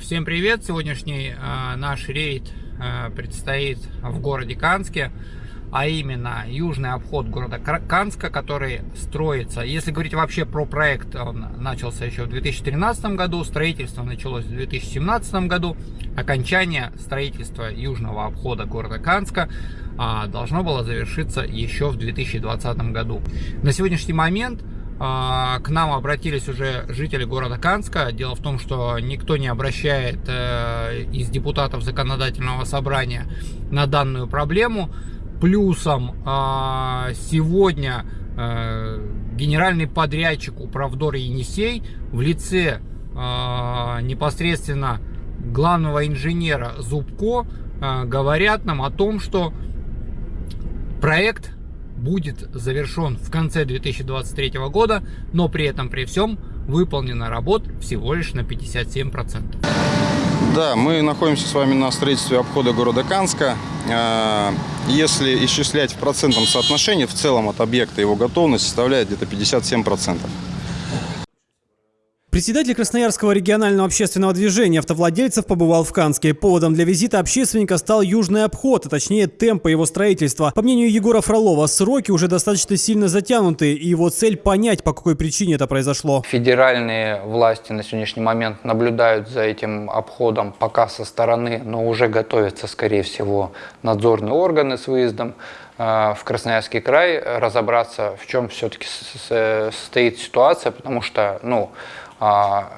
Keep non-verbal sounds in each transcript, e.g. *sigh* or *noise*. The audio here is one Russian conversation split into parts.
Всем привет! Сегодняшний э, наш рейд э, предстоит в городе Канске, а именно южный обход города Канска, который строится. Если говорить вообще про проект, он начался еще в 2013 году, строительство началось в 2017 году, окончание строительства южного обхода города Канска э, должно было завершиться еще в 2020 году. На сегодняшний момент к нам обратились уже жители города Канска. Дело в том, что никто не обращает э, из депутатов законодательного собрания на данную проблему. Плюсом а, сегодня э, генеральный подрядчик Управдор Енисей в лице а, непосредственно главного инженера Зубко говорят нам о том, что проект будет завершен в конце 2023 года, но при этом при всем выполнена работ всего лишь на 57%. Да, мы находимся с вами на строительстве обхода города Канска. Если исчислять в процентном соотношении, в целом от объекта его готовность составляет где-то 57%. Председатель Красноярского регионального общественного движения автовладельцев побывал в Канске. Поводом для визита общественника стал южный обход, а точнее темпы его строительства. По мнению Егора Фролова, сроки уже достаточно сильно затянуты, и его цель понять, по какой причине это произошло. Федеральные власти на сегодняшний момент наблюдают за этим обходом пока со стороны, но уже готовятся, скорее всего, надзорные органы с выездом э, в Красноярский край разобраться, в чем все-таки состоит ситуация, потому что, ну,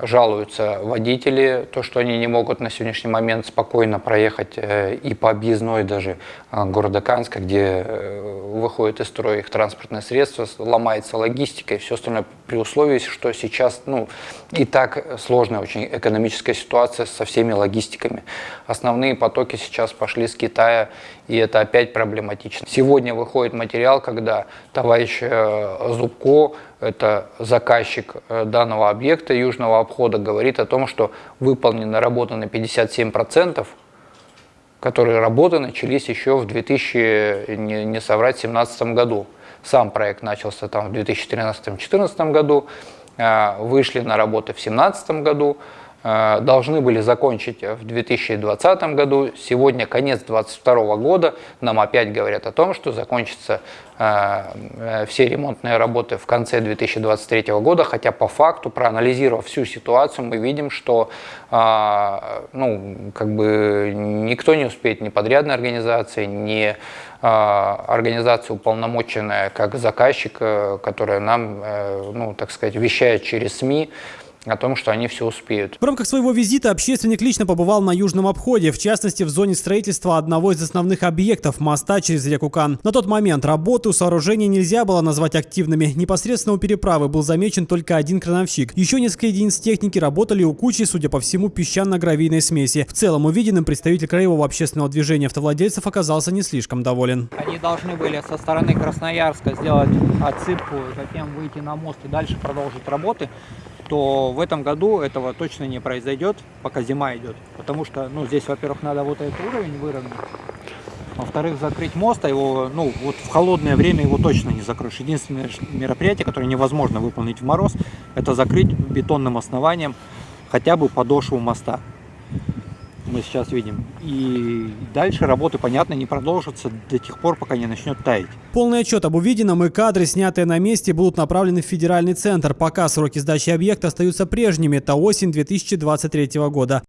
жалуются водители, то, что они не могут на сегодняшний момент спокойно проехать э, и по объездной даже а, города Канска, где э, выходит из строя их транспортное средство, ломается логистика и все остальное при условии, что сейчас ну, и так сложная очень экономическая ситуация со всеми логистиками. Основные потоки сейчас пошли с Китая, и это опять проблематично. Сегодня выходит материал, когда товарищ э, Зубко, это заказчик данного объекта, южного обхода говорит о том, что выполнена работа на 57%, которые работы начались еще в 2000, не, не соврать, 2017 году. Сам проект начался там в 2013-2014 году, а, вышли на работы в 2017 году, должны были закончить в 2020 году. Сегодня конец 2022 года. Нам опять говорят о том, что закончатся а, э, все ремонтные работы в конце 2023 года, хотя по факту, проанализировав всю ситуацию, мы видим, что ну, как бы никто не успеет, ни подрядной организации, ни организация уполномоченная как заказчик, э, которая нам, э, ну, так сказать, вещает через СМИ, о том, что они все успеют. В рамках своего визита общественник лично побывал на южном обходе, в частности в зоне строительства одного из основных объектов – моста через реку Кан. На тот момент работы у сооружения нельзя было назвать активными. Непосредственно у переправы был замечен только один крановщик. Еще несколько единиц техники работали у кучи, судя по всему, песчано-гравийной смеси. В целом увиденным представитель краевого общественного движения автовладельцев оказался не слишком доволен. Они должны были со стороны Красноярска сделать отсыпку, затем выйти на мост и дальше продолжить работы то в этом году этого точно не произойдет, пока зима идет. Потому что, ну, здесь, во-первых, надо вот этот уровень выровнять. Во-вторых, закрыть мост, а его, ну, вот в холодное время его точно не закроешь. Единственное мероприятие, которое невозможно выполнить в мороз, это закрыть бетонным основанием хотя бы подошву моста мы сейчас видим. И дальше работы, понятно, не продолжатся до тех пор, пока не начнет таять. Полный отчет об увиденном и кадры, снятые на месте, будут направлены в федеральный центр. Пока сроки сдачи объекта остаются прежними. Это осень 2023 года.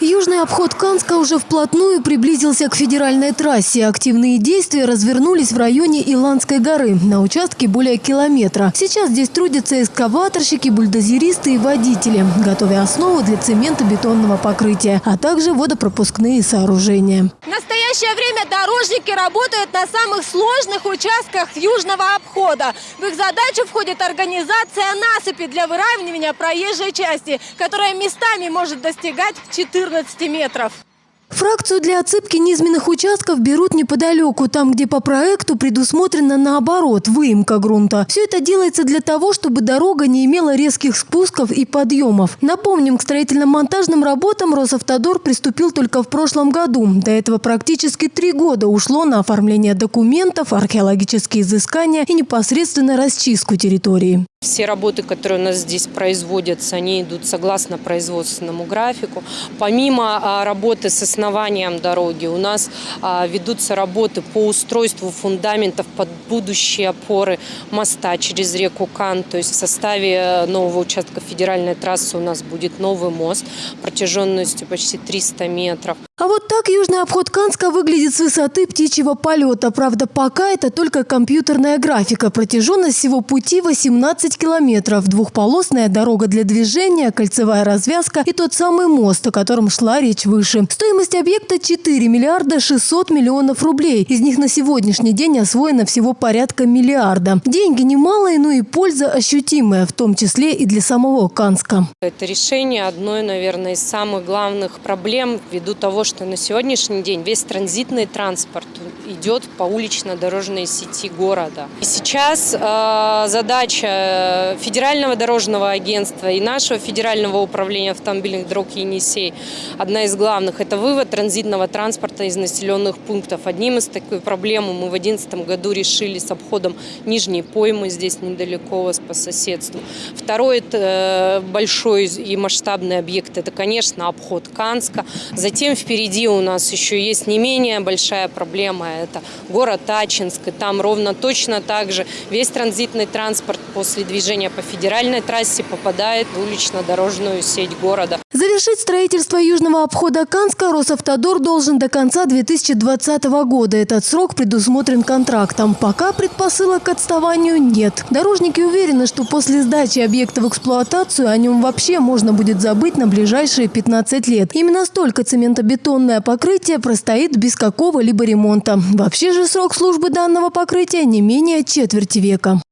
Южный обход Канска уже вплотную приблизился к федеральной трассе. Активные действия развернулись в районе Иландской горы, на участке более километра. Сейчас здесь трудятся эскаваторщики, бульдозеристы и водители, готовя основу для цементно-бетонного покрытия, а также водопропускные сооружения. В настоящее время дорожники работают на самых сложных участках южного обхода. В их задачу входит организация насыпи для выравнивания проезжей части, которая местами может достигать 14 14 метров. Фракцию для отсыпки низменных участков берут неподалеку, там, где по проекту предусмотрено наоборот – выемка грунта. Все это делается для того, чтобы дорога не имела резких спусков и подъемов. Напомним, к строительно-монтажным работам Росавтодор приступил только в прошлом году. До этого практически три года ушло на оформление документов, археологические изыскания и непосредственно расчистку территории. Все работы, которые у нас здесь производятся, они идут согласно производственному графику. Помимо а, работы с основанием дороги, у нас а, ведутся работы по устройству фундаментов под будущие опоры моста через реку Кан. То есть в составе э, нового участка федеральной трассы у нас будет новый мост протяженностью почти 300 метров. А вот так южный обход Канска выглядит с высоты птичьего полета. Правда, пока это только компьютерная графика. Протяженность всего пути 18 километров. Двухполосная дорога для движения, кольцевая развязка и тот самый мост, о котором шла речь выше. Стоимость объекта 4 миллиарда 600 миллионов рублей. Из них на сегодняшний день освоено всего порядка миллиарда. Деньги немалые, но и польза ощутимая, в том числе и для самого Канска. Это решение одной, наверное, из самых главных проблем ввиду того, что на сегодняшний день весь транзитный транспорт идет по улично-дорожной сети города. И сейчас э, задача Федерального дорожного агентства и нашего Федерального управления автомобильных дорог Енисей, одна из главных, это вывод транзитного транспорта из населенных пунктов. Одним из таких проблем мы в 2011 году решили с обходом Нижней Поймы, здесь недалеко по соседству. Второй это большой и масштабный объект, это, конечно, обход Канска. Затем впереди у нас еще есть не менее большая проблема, это город Ачинск, и там ровно точно так же весь транзитный транспорт после движения по федеральной трассе попадает в улично-дорожную сеть города. Завершить строительство южного обхода Канска Росавтодор должен до конца 2020 года. Этот срок предусмотрен контрактом. Пока предпосылок к отставанию нет. Дорожники уверены, что после сдачи объекта в эксплуатацию о нем вообще можно будет забыть на ближайшие 15 лет. Именно столько цементобетона бетонное покрытие простоит без какого-либо ремонта. Вообще же срок службы данного покрытия не менее четверти века.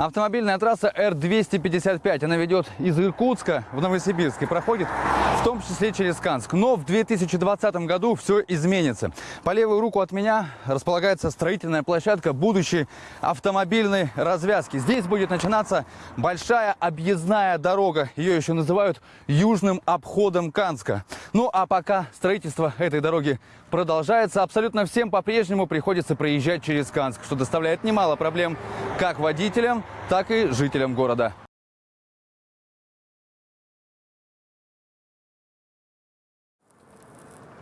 Автомобильная трасса Р-255. Она ведет из Иркутска в Новосибирск и проходит в том числе через Канск. Но в 2020 году все изменится. По левую руку от меня располагается строительная площадка будущей автомобильной развязки. Здесь будет начинаться большая объездная дорога. Ее еще называют южным обходом Канска. Ну а пока строительство этой дороги продолжается, абсолютно всем по-прежнему приходится проезжать через Канск, что доставляет немало проблем как водителям, так и жителям города.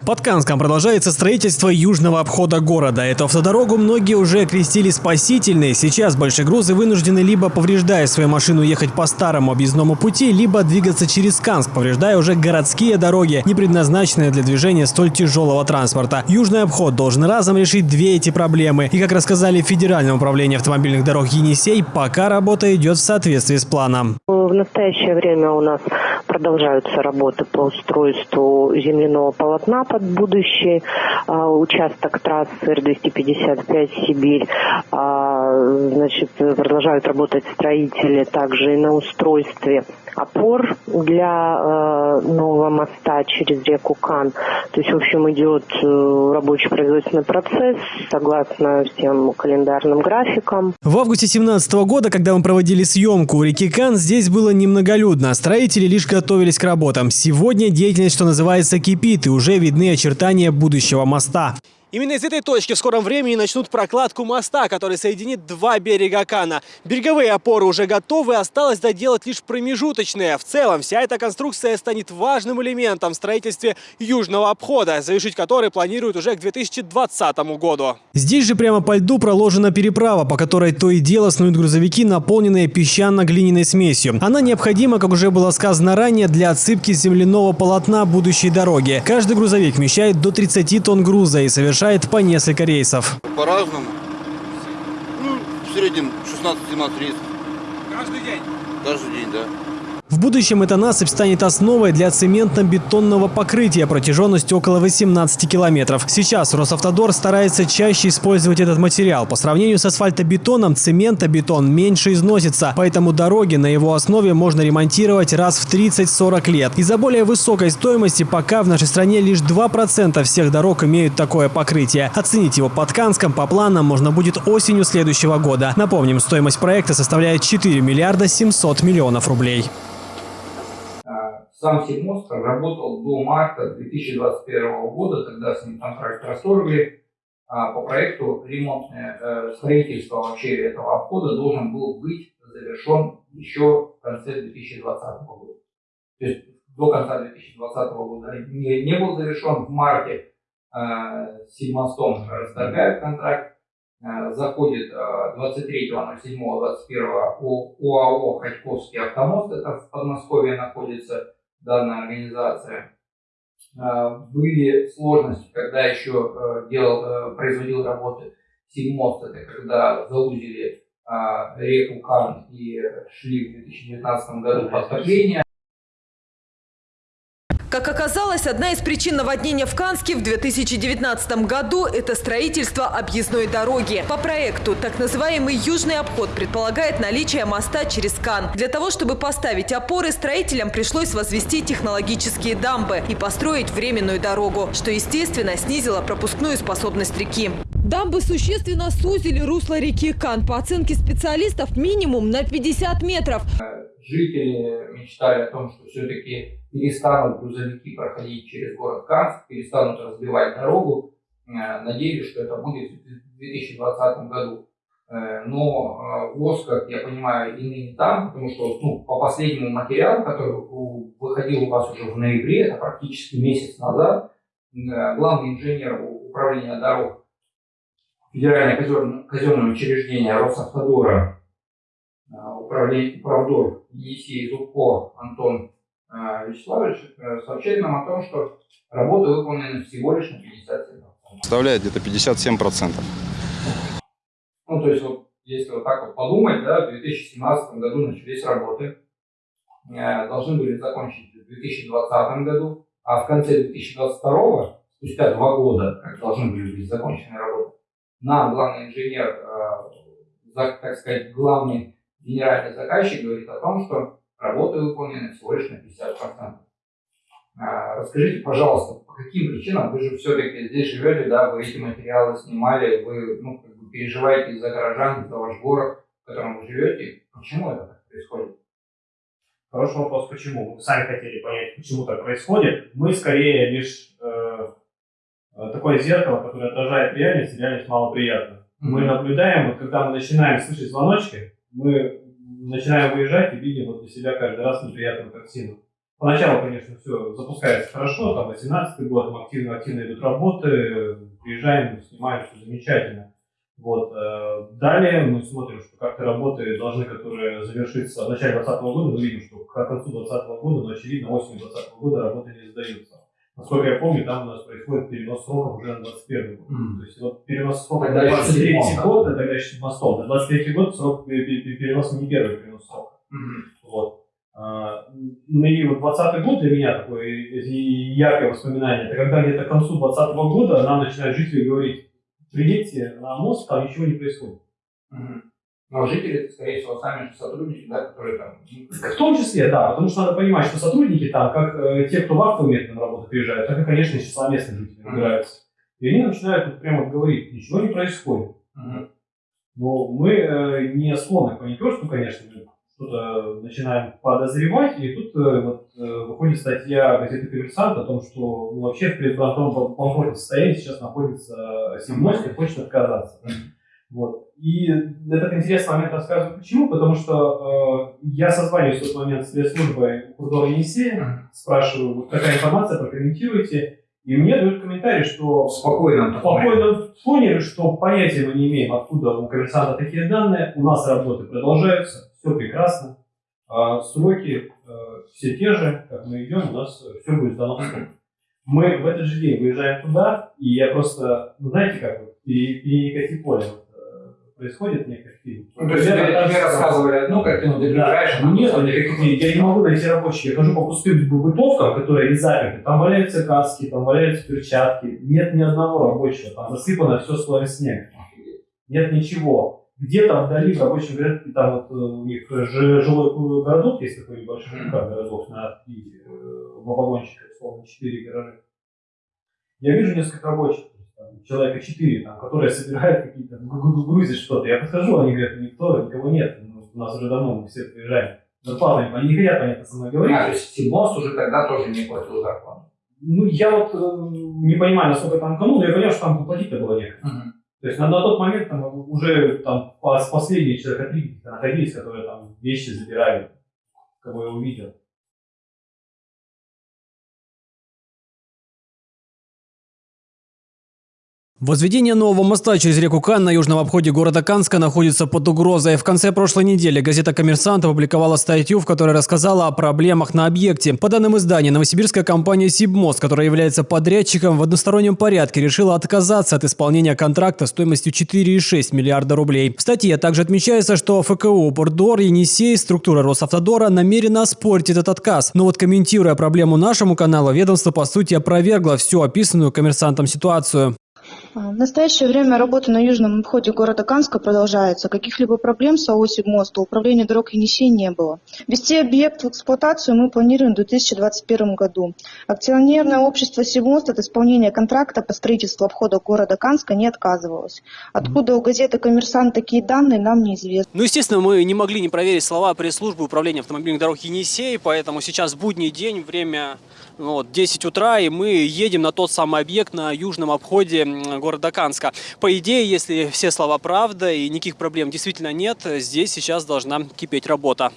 Под Канском продолжается строительство южного обхода города. Эту автодорогу многие уже окрестили спасительной. Сейчас большегрузы вынуждены либо повреждая свою машину ехать по старому объездному пути, либо двигаться через Канск, повреждая уже городские дороги, не предназначенные для движения столь тяжелого транспорта. Южный обход должен разом решить две эти проблемы. И как рассказали в Федеральном автомобильных дорог Енисей, пока работа идет в соответствии с планом. В настоящее время у нас продолжаются работы по устройству земляного полотна под будущий а, участок трассы Р-255 Сибирь. А, значит, продолжают работать строители также и на устройстве опор для э, нового моста через реку Кан. То есть, в общем, идет э, рабочий производственный процесс согласно всем календарным графикам. В августе 2017 года, когда мы проводили съемку у реки Кан, здесь было немноголюдно. Строители лишь готовились к работам. Сегодня деятельность, что называется, кипит, и уже видны очертания будущего моста. Именно из этой точки в скором времени начнут прокладку моста, который соединит два берега Кана. Береговые опоры уже готовы, осталось доделать лишь промежуточные. В целом, вся эта конструкция станет важным элементом в строительстве южного обхода, завершить который планируют уже к 2020 году. Здесь же прямо по льду проложена переправа, по которой то и дело снуют грузовики, наполненные песчано-глиняной смесью. Она необходима, как уже было сказано ранее, для отсыпки земляного полотна будущей дороги. Каждый грузовик вмещает до 30 тонн груза и совершает совершает по несколько рейсов. По-разному. Ну, в среднем 16-17 рейсов. Каждый день? Каждый день, да. В будущем эта насыпь станет основой для цементно-бетонного покрытия протяженностью около 18 километров. Сейчас Росавтодор старается чаще использовать этот материал. По сравнению с асфальтобетоном, цементобетон меньше износится, поэтому дороги на его основе можно ремонтировать раз в 30-40 лет. Из-за более высокой стоимости пока в нашей стране лишь 2% всех дорог имеют такое покрытие. Оценить его под Канском по планам можно будет осенью следующего года. Напомним, стоимость проекта составляет 4 миллиарда 700 миллионов рублей. Сам Сибмост работал до марта 2021 года, когда с ним контракт расторгли. А по проекту ремонтное э, строительство вообще этого обхода должен был быть завершен еще в конце 2020 года. То есть до конца 2020 года не, не был завершен. В марте э, Сильмостом расторгает контракт, э, заходит э, 23.07.21 ОАО «Ходьковский автомост», это в Подмосковье находится данная организация. Э, были сложности, когда еще э, делал, э, производил работы Сильмост, это когда заузили э, реку Кан и шли в 2019 году подтопления. Как оказалось, одна из причин наводнения в Канске в 2019 году – это строительство объездной дороги. По проекту так называемый южный обход предполагает наличие моста через Кан. Для того, чтобы поставить опоры, строителям пришлось возвести технологические дамбы и построить временную дорогу, что, естественно, снизило пропускную способность реки. Дамбы существенно сузили русло реки Кан. По оценке специалистов, минимум на 50 метров. Жители мечтали о том, что все-таки перестанут грузовики проходить через город Канск, перестанут разбивать дорогу. Э, надеялись, что это будет в 2020 году. Э, но э, ВОЗ, как я понимаю, и ныне там, потому что ну, по последнему материалу, который выходил у вас уже в ноябре, это практически месяц назад, главный инженер управления дорог Федеральное казенное учреждение Росавтодора, управление, управдор Енисей Зубко Антон Вячеславович сообщает нам о том, что работы выполнены всего лишь на 57%. Составляет где-то 57%. Ну, то есть, вот, если вот так вот подумать, да, в 2017 году начались работы, э, должны были закончить в 2020 году, а в конце 2022, спустя два года, как должны были быть закончены работы, нам главный инженер, э, так сказать, главный генеральный заказчик говорит о том, что работы выполнены всего лишь на 50%. А, расскажите, пожалуйста, по каким причинам вы же все-таки здесь живете, да, вы эти материалы снимали, вы ну, как бы переживаете за горожан, за ваш город, в котором вы живете. Почему это так происходит? Хороший вопрос, почему? Мы сами хотели понять, почему так происходит. Мы скорее лишь э, такое зеркало, которое отражает реальность, реальность малоприятна. Mm-hmm. Мы наблюдаем, вот когда мы начинаем слышать звоночки, мы начинаем выезжать и видим вот для себя каждый раз неприятную картину. Поначалу, конечно, все запускается хорошо, там 18 год, мы активно, активно идут работы, приезжаем, снимаем, все замечательно. Вот. Э, далее мы смотрим, что как-то работы должны, которые завершиться в начале 2020 года, мы видим, что к концу 2020 года, но очевидно, осенью 2020 года работы не сдаются. Насколько я помню, там у нас происходит перенос сроков уже на 21 год. Mm. То есть вот перенос сроков на 23 год, это тогда еще мостом. На 23 год срок перенос не первый перенос срока. Mm. Вот. А, ну и вот 20 год для меня такое яркое воспоминание, это когда где-то к концу 2020 года нам начинают жители говорить, приедьте на мост, там ничего не происходит. Угу. Но жители, скорее всего, сами же сотрудники, да, которые там... В том числе, да, потому что надо понимать, что сотрудники там, как э, те, кто в актовом методе на работу приезжают, так и, конечно, из числа местных жителей выбираются. И они начинают вот, прямо говорить, ничего не происходит. Угу. Но мы э, не склонны к паникерству, конечно, что-то начинаем подозревать, и тут э, вот, э, выходит статья газеты «Коммерсант» о том, что ну, вообще в предбанкротном банкротном состоянии сейчас находится Симонский, хочет отказаться. Вот. И этот интересный момент рассказываю почему, потому что э, я созваниваюсь в тот момент с спецслужбой Курдора Енисея, спрашиваю, вот какая информация, прокомментируйте, и мне дают комментарий, что спокойно, спокойно фоне, что понятия мы не имеем, откуда у коммерсанта такие данные, у нас работы продолжаются, все прекрасно. А сроки э, все те же, как мы идем, у нас все будет сдано в срок. Мы в этот же день выезжаем туда, и я просто, ну знаете как, перекати поле происходит некий фильм. Ну, то есть тебе, тебе рассказывали одну картину, ты приезжаешь, да. Нет, никаких, я не могу найти рабочих, я хожу по пустым бытовкам, которые не заперты, там валяются каски, там валяются перчатки, нет ни одного рабочего, там засыпано все слоем снега. Нет ничего где-то вдали в рабочем городке, там вот э, у них жилой городок есть такой небольшой ЖК городок на три э, вагончика, условно, четыре гаража. Я вижу несколько рабочих, человека четыре, там, которые собирают какие-то, грузят что-то. Я подхожу, они говорят, никто, никого нет, ну, у нас уже давно мы все приезжаем. Зарплату они не хотят, понятно, со мной говорить. А, то есть Симос уже тогда тоже не платил зарплату? Ну, я вот э, не понимаю, насколько там канун, я понял, что там платить-то было некогда. Угу. То есть на, на тот момент там уже там последние человека три находились, которые там вещи забирали, кого я увидел. Возведение нового моста через реку Кан на южном обходе города Канска находится под угрозой. В конце прошлой недели газета «Коммерсант» опубликовала статью, в которой рассказала о проблемах на объекте. По данным издания, новосибирская компания «Сибмост», которая является подрядчиком, в одностороннем порядке решила отказаться от исполнения контракта стоимостью 4,6 миллиарда рублей. В статье также отмечается, что ФКУ «Бордор», «Енисей», структура Росавтодора намерена оспорить этот отказ. Но вот комментируя проблему нашему каналу, ведомство по сути опровергло всю описанную коммерсантом ситуацию. В настоящее время работа на южном обходе города Канска продолжается. Каких-либо проблем с АО «Сибмост» у управления дорог Енисей не было. Ввести объект в эксплуатацию мы планируем в 2021 году. Акционерное общество «Сибмост» от исполнения контракта по строительству обхода города Канска не отказывалось. Откуда у газеты «Коммерсант» такие данные, нам неизвестно. Ну, естественно, мы не могли не проверить слова пресс-службы управления автомобильных дорог Енисей, поэтому сейчас будний день, время вот, 10 утра, и мы едем на тот самый объект на южном обходе города Канска. По идее, если все слова правда и никаких проблем действительно нет, здесь сейчас должна кипеть работа.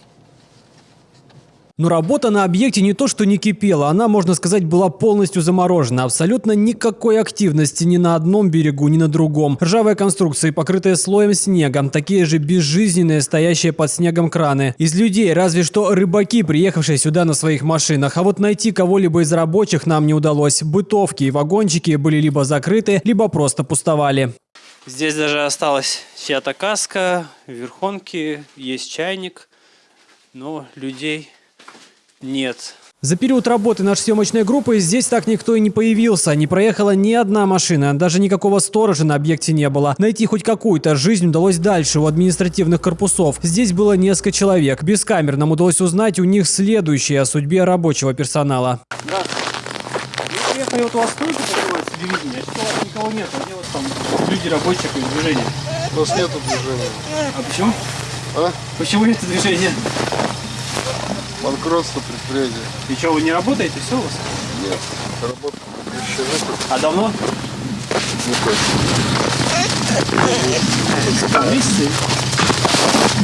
Но работа на объекте не то что не кипела, она, можно сказать, была полностью заморожена. Абсолютно никакой активности ни на одном берегу, ни на другом. Ржавые конструкции, покрытые слоем снега, такие же безжизненные, стоящие под снегом краны. Из людей разве что рыбаки, приехавшие сюда на своих машинах. А вот найти кого-либо из рабочих нам не удалось. Бытовки и вагончики были либо закрыты, либо просто пустовали. Здесь даже осталась чья-то каска, верхонки, есть чайник, но людей нет. За период работы нашей съемочной группы здесь так никто и не появился. Не проехала ни одна машина, даже никакого сторожа на объекте не было. Найти хоть какую-то жизнь удалось дальше, у административных корпусов. Здесь было несколько человек. Без камер нам удалось узнать у них следующее о судьбе рабочего персонала. Приехали, вот у вас стойка покрывается телевидение, а что у вас никого нет, а где вот там люди рабочие, движения? У нас нету движения. А почему? А? Почему нет движения? Банкротство предприятия. И что, вы не работаете? Все у вас? Нет, работа прекращена. А давно? Не точно. Месяцы?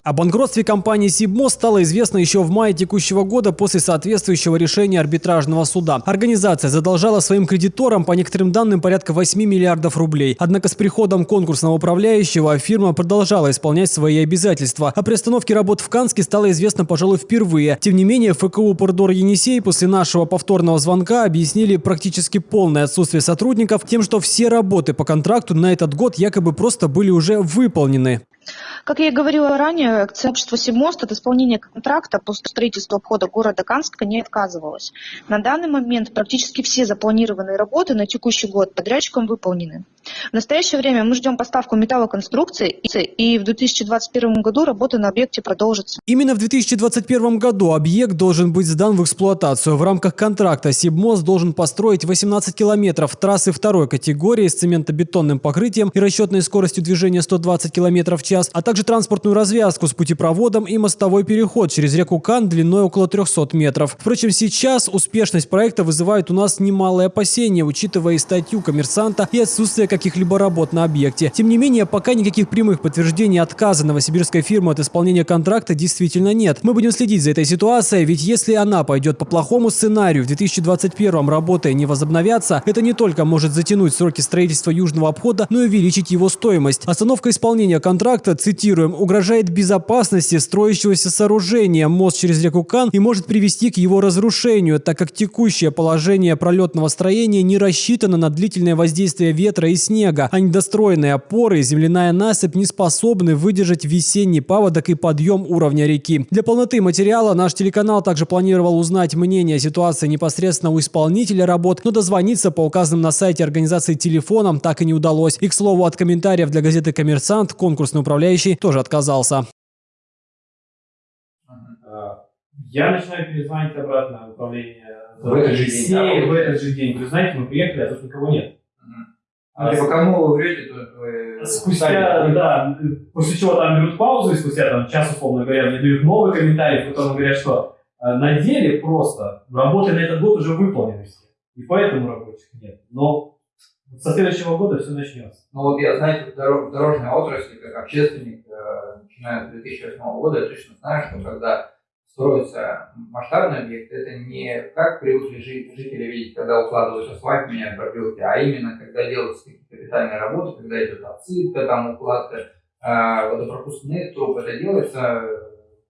О банкротстве компании «Сибмо» стало известно еще в мае текущего года после соответствующего решения арбитражного суда. Организация задолжала своим кредиторам по некоторым данным порядка 8 миллиардов рублей. Однако с приходом конкурсного управляющего фирма продолжала исполнять свои обязательства. О приостановке работ в Канске стало известно, пожалуй, впервые. Тем не менее, ФКУ «Пордор Енисей» после нашего повторного звонка объяснили практически полное отсутствие сотрудников тем, что все работы по контракту на этот год якобы просто были уже выполнены. Как я и говорила ранее, общество «Сибмост» от исполнения контракта по строительству обхода города Канска не отказывалось. На данный момент практически все запланированные работы на текущий год подрядчиком выполнены. В настоящее время мы ждем поставку металлоконструкций, и в 2021 году работа на объекте продолжится. Именно в 2021 году объект должен быть сдан в эксплуатацию. В рамках контракта Сибмост должен построить 18 километров трассы второй категории с цементобетонным покрытием и расчетной скоростью движения 120 километров в час, а также транспортную развязку с путепроводом и мостовой переход через реку Кан длиной около 300 метров. Впрочем, сейчас успешность проекта вызывает у нас немалые опасения, учитывая статью коммерсанта и отсутствие каких-либо работ на объекте. Тем не менее, пока никаких прямых подтверждений отказа новосибирской фирмы от исполнения контракта действительно нет. Мы будем следить за этой ситуацией, ведь если она пойдет по плохому сценарию, в 2021 работы не возобновятся, это не только может затянуть сроки строительства южного обхода, но и увеличить его стоимость. Остановка исполнения контракта, цитирую, цитируем, угрожает безопасности строящегося сооружения мост через реку Кан и может привести к его разрушению, так как текущее положение пролетного строения не рассчитано на длительное воздействие ветра и снега, а недостроенные опоры и земляная насыпь не способны выдержать весенний паводок и подъем уровня реки. Для полноты материала наш телеканал также планировал узнать мнение о ситуации непосредственно у исполнителя работ, но дозвониться по указанным на сайте организации телефонам так и не удалось. И, к слову, от комментариев для газеты «Коммерсант» конкурсный управляющий тоже отказался. Я начинаю перезвонить обратно в управление. В этот же день, да? В этот же день. Вы знаете, мы приехали, а тут никого нет. А типа кому вы врете, то вы... Спустя, да, после чего там берут паузу, и спустя там час, условно говоря, мне дают новый комментарий, в котором говорят, что э, на деле просто работы на этот год уже выполнены все. И поэтому рабочих нет. Но Со следующего года все начнется. Ну вот я, знаете, в дорог, дорожной отрасли, как общественник, э, начиная с 2008 года, я точно знаю, что когда строится масштабный объект, это не как привыкли жители видеть, когда укладывают асфальт, меняют пробелки, а именно когда делаются какие-то капитальные работы, когда идет отсыпка, там укладка э, водопропускных труб, это делается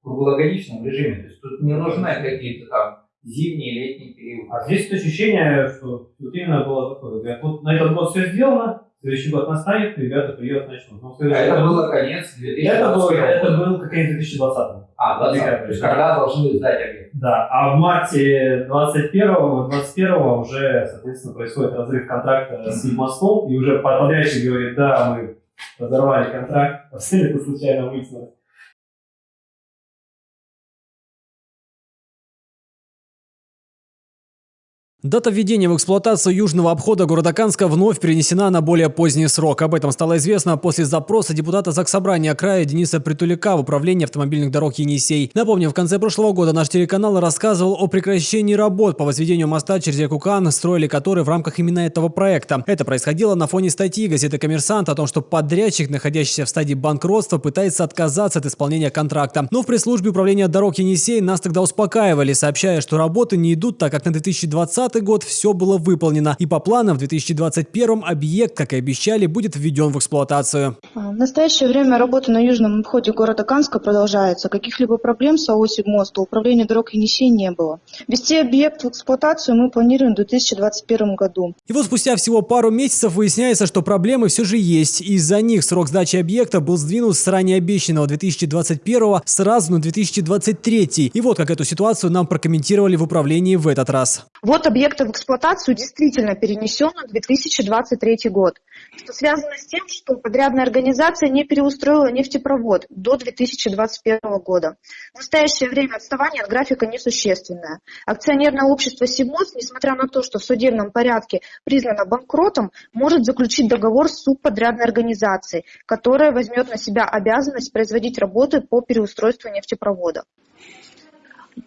в круглогодичном режиме. То есть тут не нужны какие-то там зимний, летний период. А здесь ощущение, что вот именно было такое. Говорят, вот на этот год все сделано, следующий год настанет, ребята приедут, начнут. Но а это было конец 2020 Это, было, это был конец 2020 А, 20 то есть когда должны сдать объект. Да, а в марте 21 21 уже, соответственно, происходит разрыв контракта с мостом, и уже подрядчик говорит, да, мы разорвали контракт, *laughs* это случайно выяснилось. Дата введения в эксплуатацию южного обхода города Канска вновь перенесена на более поздний срок. Об этом стало известно после запроса депутата Заксобрания края Дениса Притуляка в управлении автомобильных дорог Енисей. Напомню, в конце прошлого года наш телеканал рассказывал о прекращении работ по возведению моста через реку Кан, строили который в рамках именно этого проекта. Это происходило на фоне статьи газеты «Коммерсант» о том, что подрядчик, находящийся в стадии банкротства, пытается отказаться от исполнения контракта. Но в пресс-службе управления дорог Енисей нас тогда успокаивали, сообщая, что работы не идут, так как на 2020 2020 год все было выполнено, и по планам в 2021 объект, как и обещали, будет введен в эксплуатацию. А, в настоящее время работа на южном обходе города Канска продолжается. Каких-либо проблем с АО «Сибмост» у управления дорог Енисей не было. Ввести объект в эксплуатацию мы планируем в 2021 году. И вот спустя всего пару месяцев выясняется, что проблемы все же есть. Из-за них срок сдачи объекта был сдвинут с ранее обещанного 2021 сразу на 2023. И вот как эту ситуацию нам прокомментировали в управлении в этот раз. Вот объекта в эксплуатацию действительно перенесен на 2023 год, что связано с тем, что подрядная организация не переустроила нефтепровод до 2021 года. В настоящее время отставание от графика несущественное. Акционерное общество «Сибмост», несмотря на то, что в судебном порядке признано банкротом, может заключить договор с субподрядной организацией, которая возьмет на себя обязанность производить работы по переустройству нефтепровода.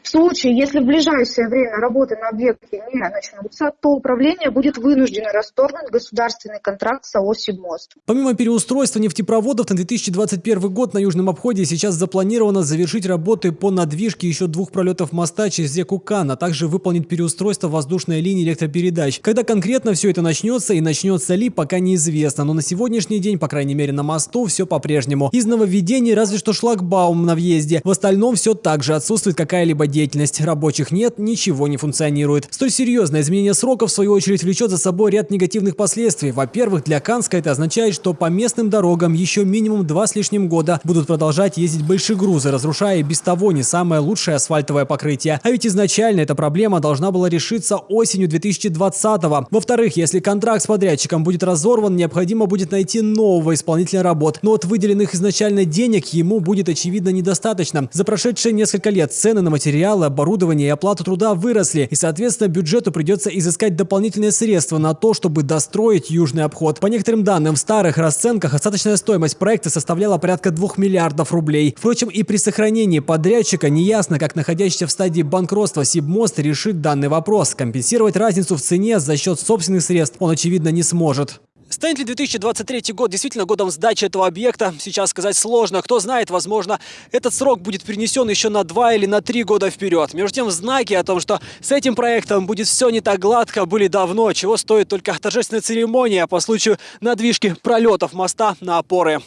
В случае, если в ближайшее время работы на объекте не начнутся, то управление будет вынуждено расторгнуть государственный контракт с АО «Сибмост». Помимо переустройства нефтепроводов, на 2021 год на Южном обходе сейчас запланировано завершить работы по надвижке еще двух пролетов моста через реку Кан, а также выполнить переустройство воздушной линии электропередач. Когда конкретно все это начнется и начнется ли, пока неизвестно, но на сегодняшний день, по крайней мере на мосту, все по-прежнему. Из нововведений разве что шлагбаум на въезде. В остальном все так же отсутствует какая-либо какая-либо деятельность. Рабочих нет, ничего не функционирует. Столь серьезное изменение сроков, в свою очередь, влечет за собой ряд негативных последствий. Во-первых, для Канска это означает, что по местным дорогам еще минимум два с лишним года будут продолжать ездить большие грузы, разрушая без того не самое лучшее асфальтовое покрытие. А ведь изначально эта проблема должна была решиться осенью 2020-го. Во-вторых, если контракт с подрядчиком будет разорван, необходимо будет найти нового исполнителя работ. Но от выделенных изначально денег ему будет очевидно недостаточно. За прошедшие несколько лет цены на материалы материалы, оборудование и оплата труда выросли, и, соответственно, бюджету придется изыскать дополнительные средства на то, чтобы достроить южный обход. По некоторым данным, в старых расценках остаточная стоимость проекта составляла порядка 2 миллиардов рублей. Впрочем, и при сохранении подрядчика неясно, как находящийся в стадии банкротства Сибмост решит данный вопрос. Компенсировать разницу в цене за счет собственных средств он, очевидно, не сможет. Станет ли 2023 год действительно годом сдачи этого объекта, сейчас сказать сложно. Кто знает, возможно, этот срок будет перенесен еще на два или на три года вперед. Между тем, знаки о том, что с этим проектом будет все не так гладко, были давно, чего стоит только торжественная церемония по случаю надвижки пролетов моста на опоры.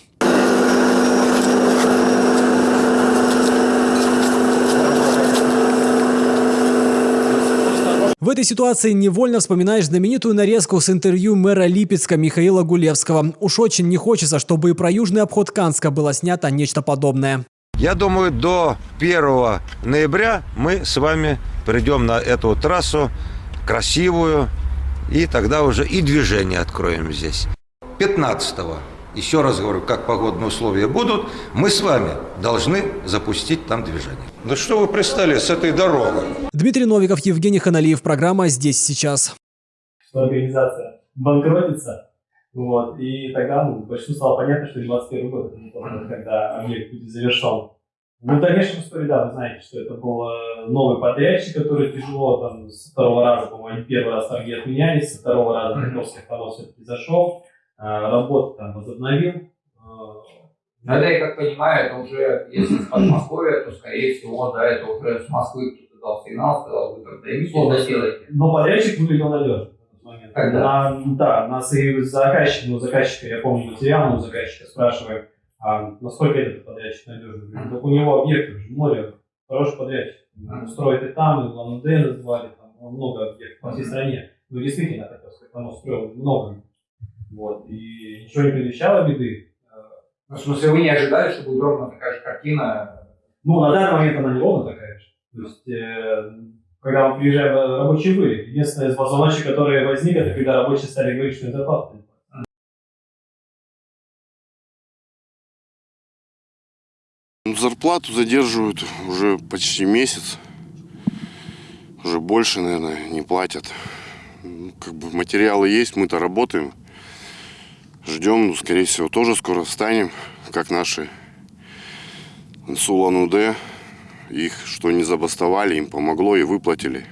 В этой ситуации невольно вспоминаешь знаменитую нарезку с интервью мэра Липецка Михаила Гулевского. Уж очень не хочется, чтобы и про южный обход Канска было снято нечто подобное. Я думаю, до 1 ноября мы с вами придем на эту трассу красивую, и тогда уже и движение откроем здесь. 15 еще раз говорю, как погодные условия будут, мы с вами должны запустить там движение. Да что вы пристали с этой дорогой? Дмитрий Новиков, Евгений Ханалиев. Программа «Здесь сейчас». Что организация банкротится, вот, и тогда ну, большинству стало понятно, что 21 год, когда объект будет завершен. Ну, в дальнейшем истории, да, вы знаете, что это был э, новый подрядчик, который тяжело там с второго раза, по-моему, первый раз торги отменялись, со второго раза Харьковский автовоз все-таки зашел, работу там возобновил. Но это, я как понимаю, это уже, если с Подмосковья, то, скорее всего, да, это уже с Москвы кто-то дал сигнал, сказал, вы когда эмиссию доделаете. Но подрядчик выглядел надежно. Когда? На, да, нас и заказчик, ну, заказчика, я помню материал, у заказчика спрашиваем, а насколько этот подрядчик надежный. Говорит, так у него объектов же море, хороший подрядчик. Он строит и там, и в Лан-Удэ называли, там много объектов по всей стране. Ну, действительно, так сказать, он строил много. Вот, и ничего не предвещало беды. Ну, в смысле, вы не ожидали, что будет ровно такая же картина? Ну, на данный момент она не ровно такая же. То есть, э, когда мы приезжаем, э, рабочие были. Единственное, звоночек, который возник, это когда рабочие стали говорить, что зарплата. Зарплату задерживают уже почти месяц. Уже больше, наверное, не платят. Ну, Как бы материалы есть, мы-то работаем. Ждем, ну, скорее всего, тоже скоро встанем, как наши Сулан-Удэ. Их что не забастовали, им помогло и выплатили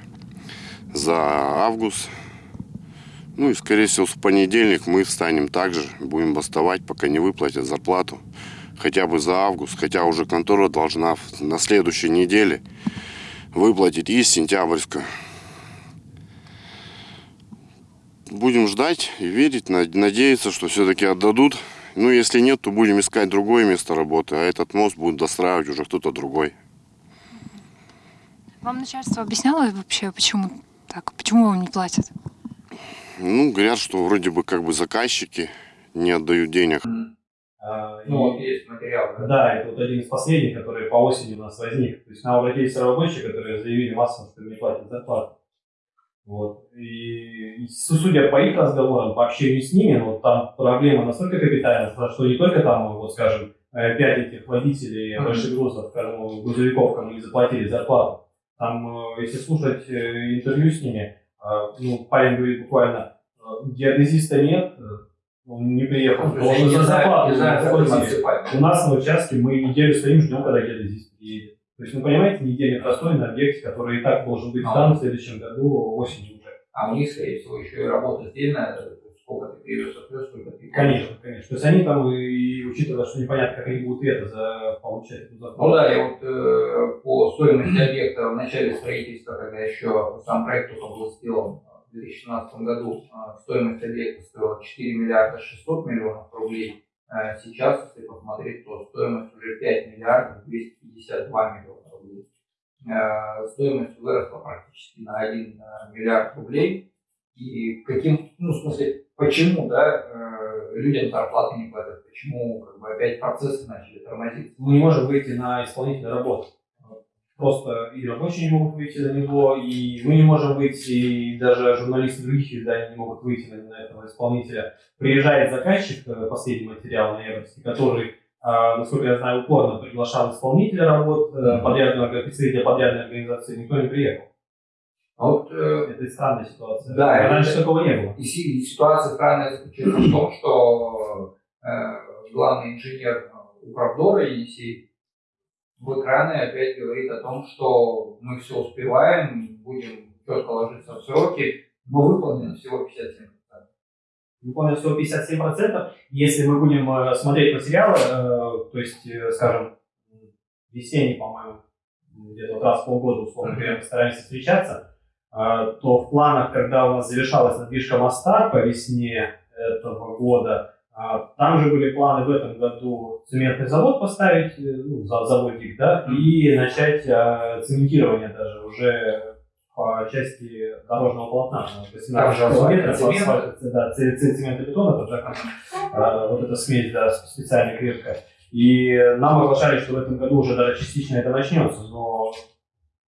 за август. Ну и, скорее всего, в понедельник мы встанем также, будем бастовать, пока не выплатят зарплату. Хотя бы за август, хотя уже контора должна на следующей неделе выплатить из сентябрьска. Будем ждать и верить, над- надеяться, что все-таки отдадут. Ну, если нет, то будем искать другое место работы, а этот мост будет достраивать уже кто-то другой. Вам начальство объясняло вообще, почему так? Почему вам не платят? Ну, говорят, что вроде бы как бы заказчики не отдают денег. А, Ну, есть материал, да? Да, это вот один из последних, который по осени у нас возник. То есть нам обратились рабочие, которые заявили массово, что не платят зарплату. Вот. И, судя по их разговорам, по общению с ними, ну, там проблема настолько капитальная, что не только там, вот скажем, э, пять этих водителей Мгм. больших грузов, кому, грузовиков, кому не заплатили зарплату. Там, э, если слушать э, интервью с ними, э, ну, парень говорит буквально, э, геодезиста нет, э, он не приехал, они за не зарплату не отсыпать. У нас на участке мы неделю стоим, ждем, когда геодезист приедет. То есть, ну, понимаете, неделя простой на объекте, который и так должен быть А. сдан в следующем году осенью уже. А у них, скорее всего, еще и работа сдельная, сколько ты отвез, сколько ты... Конечно, конечно. То есть они там, и, учитывая, что непонятно, как они будут это за, получать эту зарплату. Ну да, и вот э, по стоимости объекта в начале строительства, когда еще сам проект только был сделан в 2017 году, э, стоимость объекта стоила 4 миллиарда 600 миллионов рублей. Э, сейчас, если посмотреть, то стоимость уже 5 миллиардов 252 миллиона рублей. Э, стоимость выросла практически на 1 миллиард рублей. И каким, ну, в смысле, почему, да, э, людям зарплаты не платят, почему как бы опять процессы начали тормозиться. Мы не можем выйти на исполнителя работы. Просто и рабочие не могут выйти на него, и мы не можем выйти, и даже журналисты других изданий не могут выйти на, на этого исполнителя. Приезжает заказчик, э, последний материал ноябрьский, который, а, насколько я знаю, упорно приглашал исполнителя работ, э, подрядную, представителя подрядной организации, никто не приехал. А вот, э, Это странная ситуация. Да, Раньше это- такого не было. И, и ситуация странная заключается в том, что э, главный инженер Управдора Енисей в экраны опять говорит о том, что мы все успеваем, будем четко ложиться в сроки, но выполнено всего 57%. Выполнено всего 57%. Если мы будем э, смотреть материалы, э, то есть, э, скажем, весенний, по-моему, где-то вот раз в полгода, условно говоря, мы стараемся встречаться, то в планах, когда у нас завершалась надвижка моста по весне этого года, там же были планы в этом году цементный завод поставить, э, ну, за- заводик, да, и начать а, цементирование даже уже по части дорожного полотна. Там же 18 асфальт, метров цемент. да, цемент и бетон, это уже а, вот эта смесь, да, специально крепкая. И нам оглашали, что в этом году уже даже частично это начнется, но,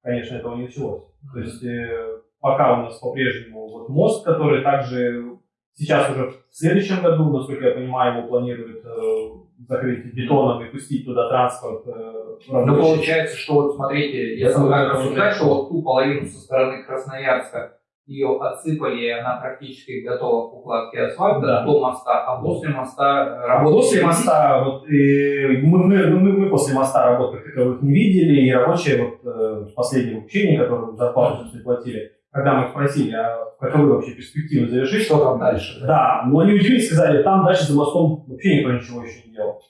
конечно, этого не началось. То есть э, пока у нас по-прежнему вот мост, который также сейчас уже в следующем году, насколько я понимаю, его планируют э, закрыть бетоном и пустить туда транспорт. э, Ну, получается, что вот смотрите, если да, рассуждать, да. что вот ту половину со стороны Красноярска ее отсыпали, и она практически готова к укладке асфальта да. до моста, а после моста работали. После моста, вот, и мы, мы, мы, мы после моста работ как таковых не видели, и рабочие вот, э, в последнем обучении, которое зарплату платили, когда мы их спросили, а каковы вообще перспективы завершить, что там дальше. Да, да но они удивились, сказали, там дальше за мостом вообще никто ничего еще не делал.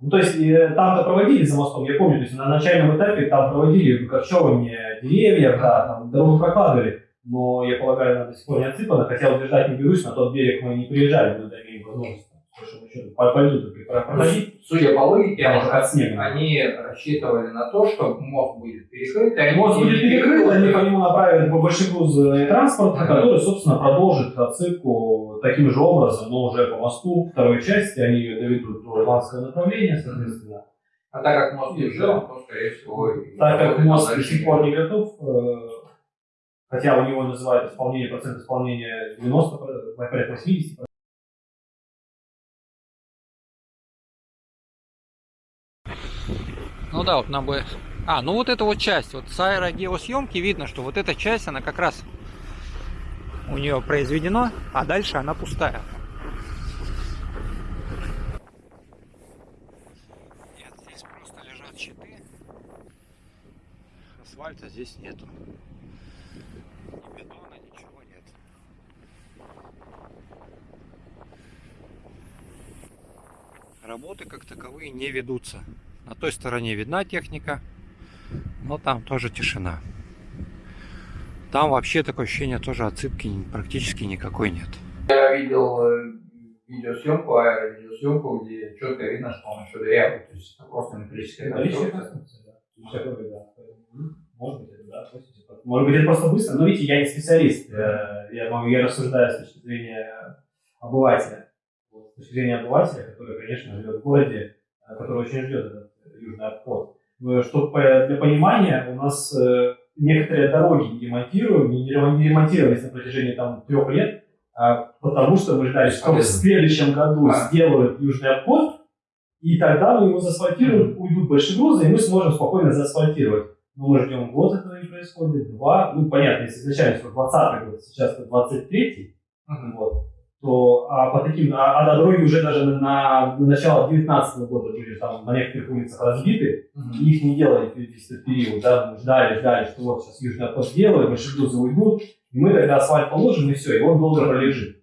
Ну, то есть э, там-то проводили за мостом, я помню, то есть на начальном этапе там проводили выкорчевывание деревьев, да, там дорогу прокладывали, но я полагаю, она до сих пор не отсыпана, хотя утверждать не берусь, на тот берег мы не приезжали, мы имеем возможность по, по льду проходить. Судя по логике, от снега. они рассчитывали на то, что мост будет перекрыт. Они мост будет перекрыт, они по нему направят большегрузный транспорт, ага. который, собственно, продолжит отсыпку таким же образом, но уже по мосту второй части, они ее доведут до ирландского направления, соответственно. А так как мост не жил, то, скорее всего... Так как мост до сих пор не готов, э, хотя у него называют исполнение, процент исполнения 90, порядка 80%, Ну да, вот нам бы... А, ну вот эта вот часть, вот с аэрогеосъемки видно, что вот эта часть, она как раз у нее произведена, а дальше она пустая. Нет, здесь просто лежат щиты. Асфальта здесь нету. Ни бетона, ничего нет. Работы как таковые не ведутся. На той стороне видна техника, но там тоже тишина. Там вообще такое ощущение тоже отсыпки практически никакой нет. Я видел э, видеосъемку, аэровидеосъемку, где четко видно, что он еще дырявый. То есть это просто металлическая конструкция. Может быть, это да, Может быть, это просто быстро. Но видите, я не специалист. Э, я, я рассуждаю с точки зрения обывателя. С точки зрения обывателя, который, конечно, живет в городе, э, который очень ждет этот южный обход. Чтобы для понимания, у нас э, некоторые дороги не ремонтируем, не ремонтировались на протяжении там, трех лет, а потому что мы ждали, что в следующем году а. сделают южный обход, и тогда мы его заасфальтируем, уйдут большие грузы, и мы сможем спокойно заасфальтировать. Но мы ждем год, этого не происходит, два, ну понятно, если изначально 20 год, сейчас 23 uh-huh. вот, то а по таким, а, а дороги уже даже на, на, на начало 19 года были там на некоторых улицах разбиты, mm-hmm. и их не делали весь этот период, да, ждали, ждали, что вот сейчас южный обход сделаем, маршрутузы уйдут, и мы тогда асфальт положим, и все, и он долго пролежит.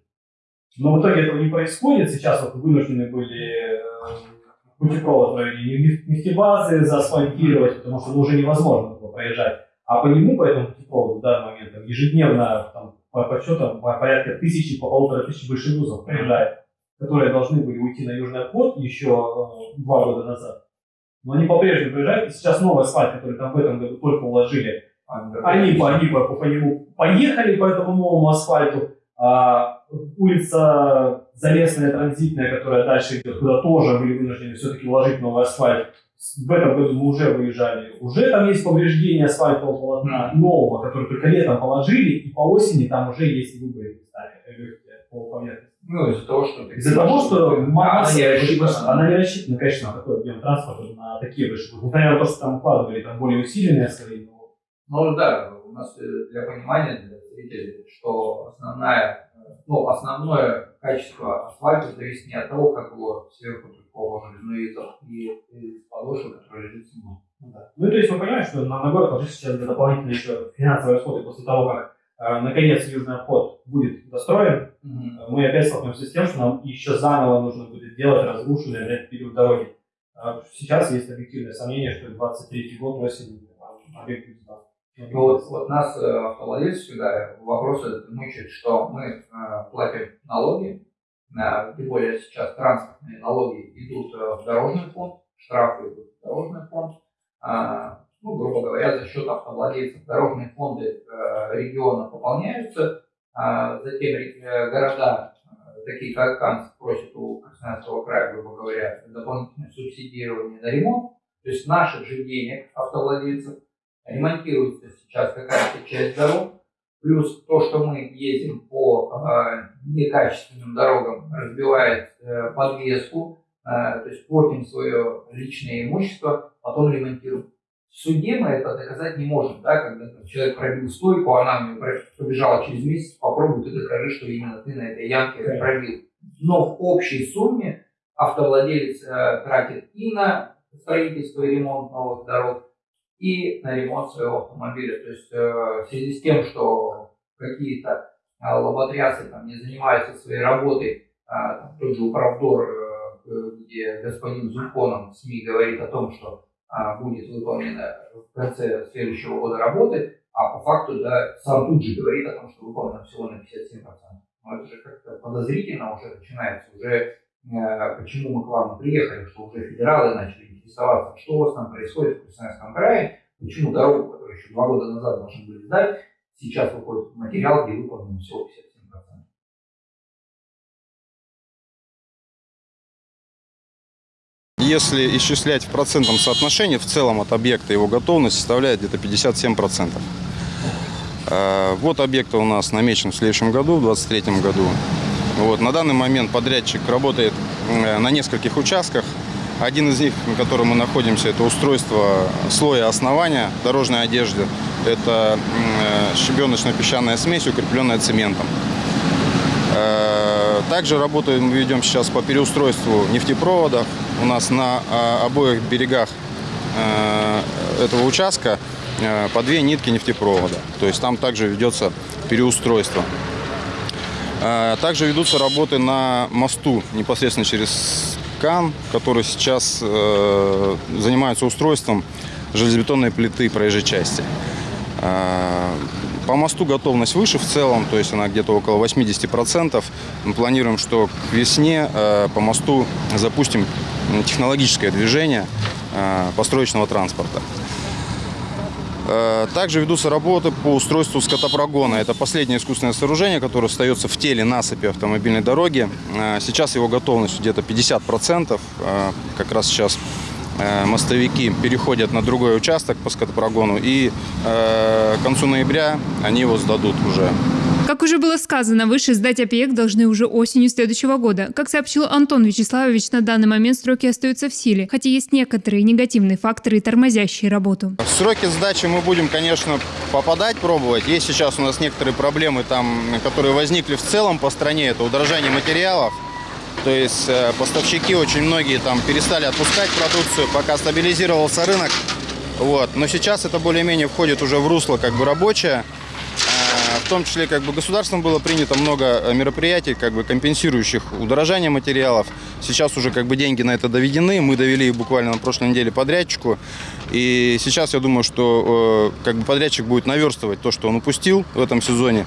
Но в итоге этого не происходит, сейчас вот вынуждены были э, путепровод в районе нефтебазы заасфальтировать, потому что ну, уже невозможно было проезжать. А по нему, по этому путепроводу в данный момент, там, ежедневно там, по подсчетам порядка тысячи, по полутора тысячи большегрузов приезжает, которые должны были уйти на южный обход еще э, два года назад. Но они по-прежнему приезжают, и сейчас новый асфальт, который там в этом году только уложили, они, по, они по, по нему поехали по этому новому асфальту, а улица Залесная, транзитная, которая дальше идет, куда тоже были вынуждены все-таки уложить новый асфальт, в этом году мы уже выезжали. Уже там есть повреждение асфальтового полотна нового, который только летом положили, и по осени там уже есть выборы по поверхности. Ну, из-за того, что... Из-за того, что масса, она, не рассчитана. она не рассчитана, конечно, на такой объем транспорта, на такие большие. Несмотря на то, что там укладывали там более усиленные скорее. Но... Ну да, у нас э, для понимания, для зрителей, что основная, э, ну, основное качество асфальта зависит не от того, как его сверху положили, но и, и, и подошвы, которые лежит зимой. Ну, да. ну, то есть мы понимаем, что нам на город ложится сейчас дополнительные еще финансовые расходы после того, как э, наконец южный обход будет достроен, mm-hmm. мы опять столкнемся с тем, что нам еще заново нужно будет делать разрушенный на этот период дороги. А сейчас есть объективное сомнение, что 23 год осень объект будет ну, вот, вот нас, э, автовладельцев, всегда вопрос этот мучает, что мы э, платим налоги, э, тем более сейчас транспортные налоги идут в дорожный фонд, штрафы идут в дорожный фонд. Э, ну, грубо говоря, за счет автовладельцев дорожные фонды э, региона пополняются, э, затем э, города, э, такие как Канск, просят у Красноярского края, грубо говоря, дополнительное субсидирование на ремонт. То есть наших же денег автовладельцев ремонтируется сейчас какая-то часть дорог, плюс то, что мы едем по э, некачественным дорогам, разбивает э, подвеску, э, то есть портим свое личное имущество, потом ремонтируем. В суде мы это доказать не можем, да, когда там, человек пробил стойку, она мне побежала через месяц, попробуй ты докажи, что именно ты на этой ямке пробил. Но в общей сумме автовладелец э, тратит и на строительство и ремонт новых дорог, и на ремонт своего автомобиля. То есть э, в связи с тем, что какие-то э, лоботрясы там не занимаются своей работой, э, тот же Управдор, э, где господин Зульконов в СМИ говорит о том, что э, будет выполнено в конце следующего года работы, а по факту да, сам тут же говорит о том, что выполнено всего на 57%. Но это же как-то подозрительно уже начинается, уже почему мы к вам приехали, что уже федералы начали интересоваться, что у вас там происходит в Красноярском крае, почему дорогу, которую еще два года назад должны были сдать, сейчас выходит материал, где выполнено всего 57%. Если исчислять в процентном соотношении, в целом от объекта его готовность составляет где-то 57%. Э, вот объект у нас намечен в следующем году, в 2023 году. Вот, на данный момент подрядчик работает э, на нескольких участках. Один из них, на котором мы находимся, это устройство слоя основания дорожной одежды. Это э, щебеночно-песчаная смесь, укрепленная цементом. Э, также работаем, ведем сейчас по переустройству нефтепроводов. У нас на э, обоих берегах этого участка по две нитки нефтепровода. То есть там также ведется переустройство. Также ведутся работы на мосту непосредственно через Кан, который сейчас э, занимается устройством железобетонной плиты проезжей части. Э, по мосту готовность выше в целом, то есть она где-то около 80%. Мы планируем, что к весне э, по мосту запустим технологическое движение э, построечного транспорта. Э, также ведутся работы по устройству скотопрогона. Это последнее искусственное сооружение, которое остается в теле насыпи автомобильной дороги. Э, сейчас его готовность где-то 50%. Э, как раз сейчас мостовики переходят на другой участок по скотопрогону. И к концу ноября они его сдадут уже как уже было сказано, выше сдать объект должны уже осенью следующего года. Как сообщил Антон Вячеславович, на данный момент сроки остаются в силе, хотя есть некоторые негативные факторы, тормозящие работу. Сроки сдачи мы будем, конечно, попадать, пробовать. Есть сейчас у нас некоторые проблемы, там, которые возникли в целом по стране. Это удорожание материалов. То есть э, поставщики очень многие там перестали отпускать продукцию, пока стабилизировался рынок. Вот. Но сейчас это более-менее входит уже в русло как бы рабочее. В том числе как бы государством было принято много э, мероприятий, как бы компенсирующих удорожание материалов. Сейчас уже как бы деньги на это доведены. Мы довели их буквально на прошлой неделе подрядчику. И сейчас я думаю, что э, как бы подрядчик будет наверстывать то, что он упустил в этом сезоне.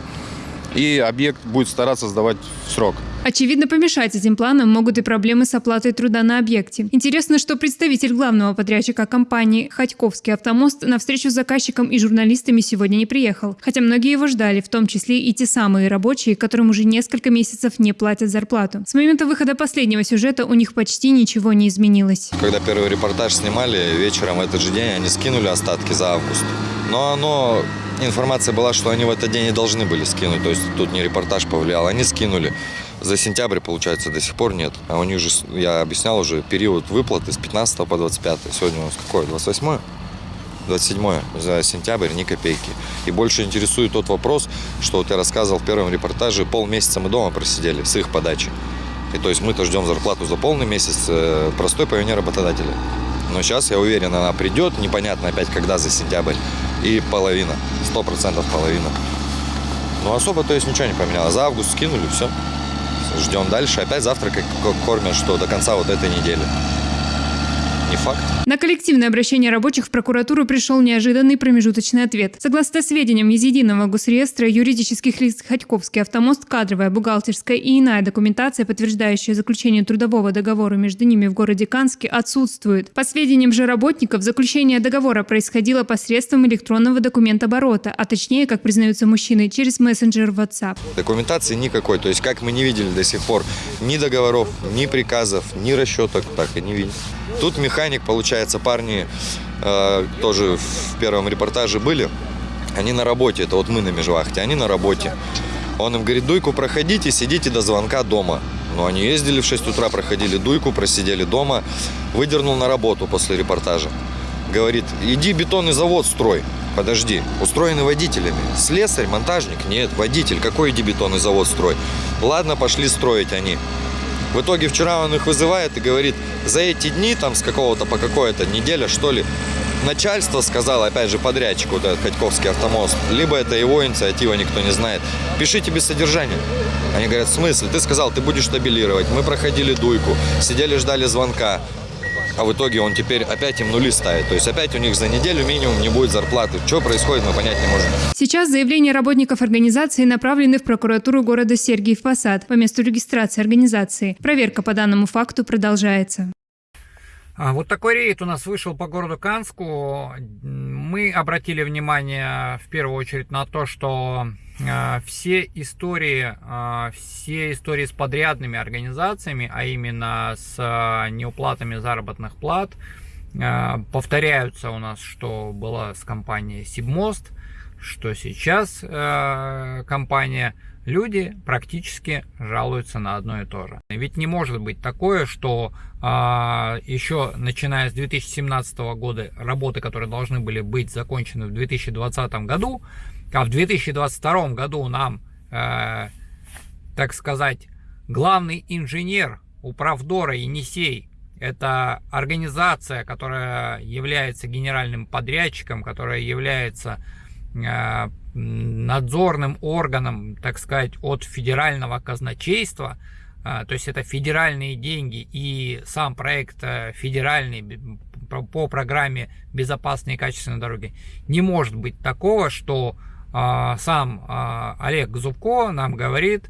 И объект будет стараться сдавать в срок. Очевидно, помешать этим планам могут и проблемы с оплатой труда на объекте. Интересно, что представитель главного подрядчика компании «Ходьковский автомост» на встречу с заказчиком и журналистами сегодня не приехал. Хотя многие его ждали, в том числе и те самые рабочие, которым уже несколько месяцев не платят зарплату. С момента выхода последнего сюжета у них почти ничего не изменилось. Когда первый репортаж снимали, вечером в этот же день они скинули остатки за август. Но оно информация была, что они в этот день и должны были скинуть. То есть тут не репортаж повлиял, они скинули. За сентябрь, получается, до сих пор нет. А у них же, я объяснял уже, период выплаты с 15 по 25. Сегодня у нас какое? 28? 27 за сентябрь ни копейки. И больше интересует тот вопрос, что я рассказывал в первом репортаже, полмесяца мы дома просидели с их подачи. И то есть мы-то ждем зарплату за полный месяц, э, простой по вине работодателя. Но сейчас, я уверен, она придет, непонятно опять когда за сентябрь, и половина, сто процентов половина. Ну особо, то есть ничего не поменялось. За август скинули, все ждем дальше. Опять завтра как кормят, что до конца вот этой недели не факт. На коллективное обращение рабочих в прокуратуру пришел неожиданный промежуточный ответ. Согласно сведениям из Единого госреестра юридических лиц Ходьковский автомост, кадровая, бухгалтерская и иная документация, подтверждающая заключение трудового договора между ними в городе Канске, отсутствует. По сведениям же работников, заключение договора происходило посредством электронного документооборота, а точнее, как признаются мужчины, через мессенджер WhatsApp. Документации никакой, то есть как мы не видели до сих пор ни договоров, ни приказов, ни расчеток, так и не видим. Тут механик, получается, парни э, тоже в первом репортаже были. Они на работе, это вот мы на межвахте, они на работе. Он им говорит, дуйку проходите, сидите до звонка дома. Но они ездили в 6 утра, проходили дуйку, просидели дома. Выдернул на работу после репортажа. говорит, иди бетонный завод строй. Подожди, устроены водителями. Слесарь, монтажник? Нет, водитель. Какой иди бетонный завод строй? Ладно, пошли строить они. В итоге вчера он их вызывает и говорит, за эти дни, там с какого-то по какой-то неделя, что ли, начальство сказало, опять же, подрядчику, этот Ходьковский автомост, либо это его инициатива, никто не знает, пишите без содержания. Они говорят, в смысле? Ты сказал, ты будешь табелировать. Мы проходили дуйку, сидели, ждали звонка. А в итоге он теперь опять им нули ставит. То есть опять у них за неделю минимум не будет зарплаты. Что происходит, мы понять не можем. Сейчас заявления работников организации направлены в прокуратуру города Сергиев Посад по месту регистрации организации. Проверка по данному факту продолжается. А, вот такой рейд у нас вышел по городу Канску. Мы обратили внимание в первую очередь на то, что а, все истории, а, все истории с подрядными организациями, а именно с неуплатами заработных плат, повторяются у нас, что было с компанией Сибмост, что сейчас компания люди практически жалуются на одно и то же. Ведь не может быть такое, что а, еще начиная с 2017 года работы, которые должны были быть закончены в 2020 году, а в 2022 году нам, э, так сказать, главный инженер Управдора Енисей, это организация, которая является генеральным подрядчиком, которая является э, надзорным органом, так сказать, от федерального казначейства, э, то есть это федеральные деньги и сам проект э, федеральный по программе «Безопасные и качественные дороги». Не может быть такого, что а, сам а, Олег Зубко нам говорит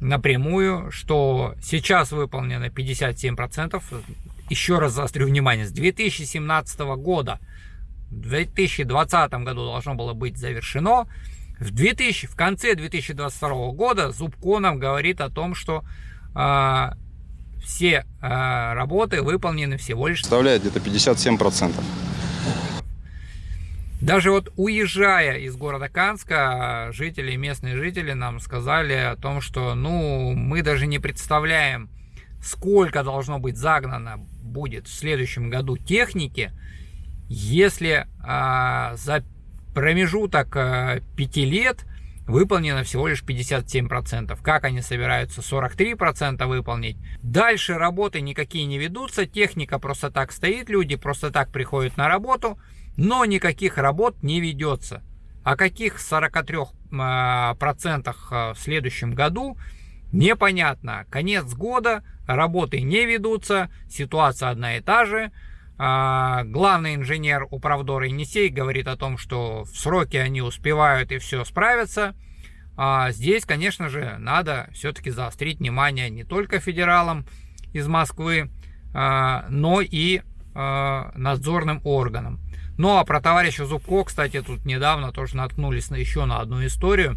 напрямую, что сейчас выполнено 57%. Еще раз заострю внимание, с 2017 года в 2020 году должно было быть завершено. В, 2000, в конце 2022 года Зубко нам говорит о том, что э, все э, работы выполнены всего лишь... Составляет где-то 57%. Даже вот уезжая из города Канска, жители, местные жители нам сказали о том, что ну мы даже не представляем, сколько должно быть загнано будет в следующем году техники, если а, за промежуток а, 5 лет выполнено всего лишь 57%. Как они собираются 43% выполнить? Дальше работы никакие не ведутся, техника просто так стоит, люди просто так приходят на работу – но никаких работ не ведется. О каких 43% а, а, в следующем году непонятно. Конец года, работы не ведутся, ситуация одна и та же. А, главный инженер управдора Енисей говорит о том, что в сроки они успевают и все справятся. Здесь, конечно же, надо все-таки заострить внимание не только федералам из Москвы, но и надзорным органам. Ну а про товарища Зубко, кстати, тут недавно тоже наткнулись на еще на одну историю.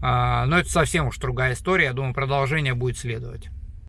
А, но это совсем уж другая история. Я думаю, продолжение будет следовать.